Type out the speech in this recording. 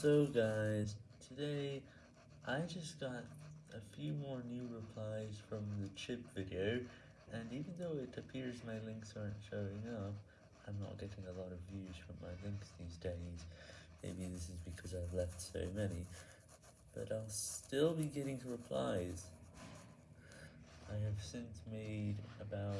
So guys, today I just got a few more new replies from the chip video, and even though it appears my links aren't showing up, I'm not getting a lot of views from my links these days. Maybe this is because I've left so many, but I'll still be getting replies. I have since made about